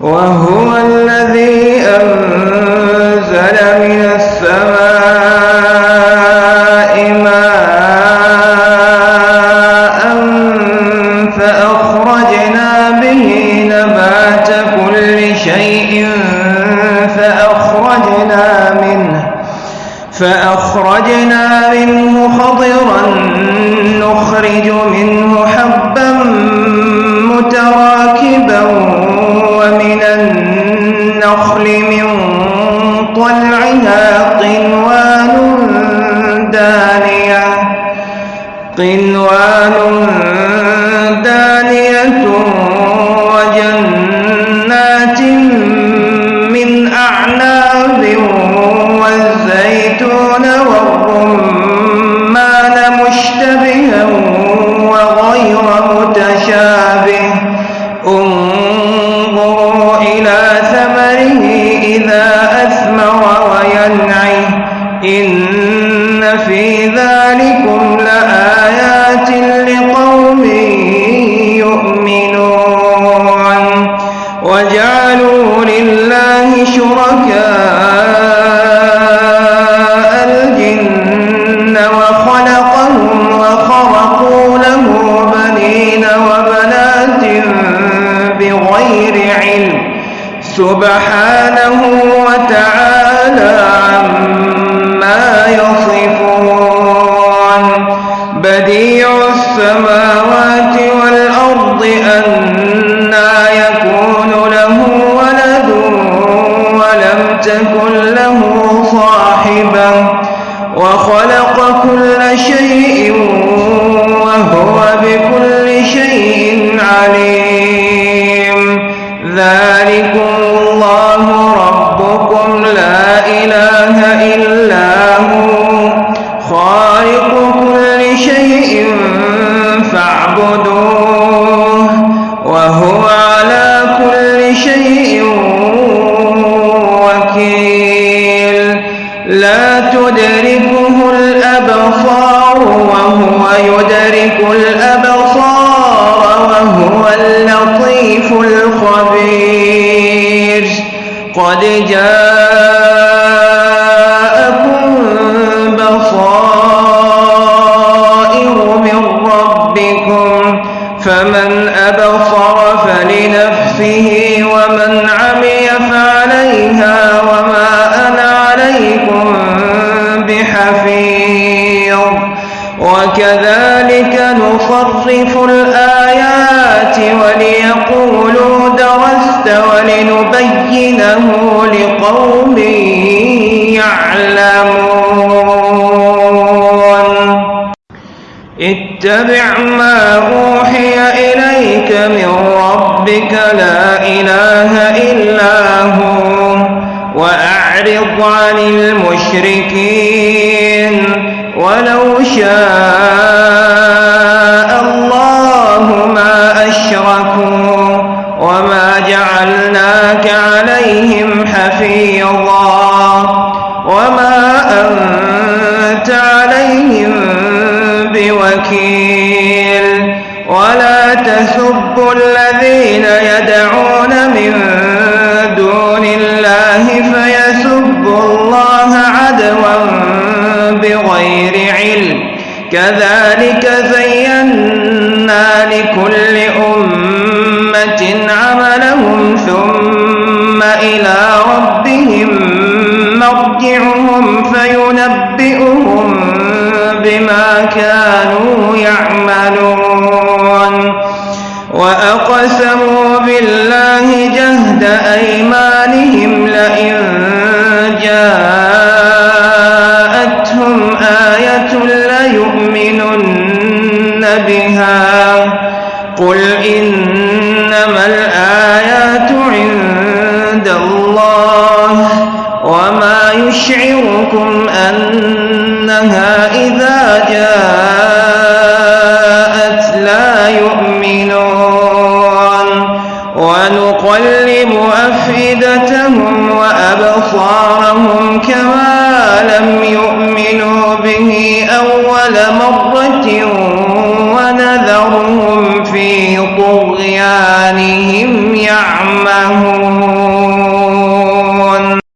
وهو الذي أنزل من السماء ماء فأخرجنا به نبات كل شيء فأخرجنا منه فأخرجنا منه خضرا نخرج منه حبا متراكبا قنوان دانية وجنات من أعناب والزيتون والرمان مشتبها وغير متشابه. انظروا إلى ثمره إذا أثمر وينعي إن في ذلكم لآيات وجعلوا لله شركاء الجن وخلقهم وخرقوا له بنين وبنات بغير علم. سبحانه وتعالى له صاحبة وخلق كل شيء قد جاءكم بصائر من ربكم فمن أبصر فلنفسه ومن عمي فعليها وما أنا عليكم بحفيظ. وكذلك نصرف الآيات وليقولوا درست ولنبينه لقوم يعلمون. اتبع ما أوحي إليك من ربك لا إله إلا هو وأعرض عن المشركين. ولو شاء الله ما أشركوا وما جعلناك عليهم بوكيل. ولا تسبوا الذين يدعون من دون الله فيسبوا الله عدوا بغير علم. كذلك زينا لكل أمة عملهم ثم إلى ربهم مرجعهم فينبئهم بما كانوا يعملون. وأقسموا بالله جهد أيمانهم لئن جاءتهم آية ليؤمنن بها. قل إنما الآيات عند الله وما يشعركم أنها ونقلب أفئدتهم وأبصارهم كما لم يؤمنوا به أول مرة